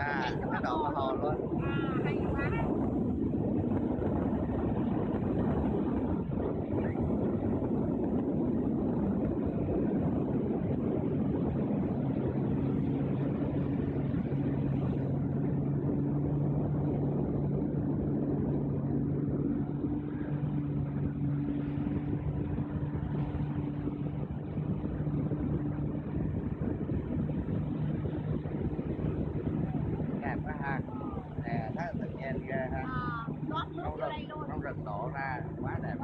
dạ cái đồ hồ luôn. Ờ, rừng, con rừng lộ ra quá đẹp.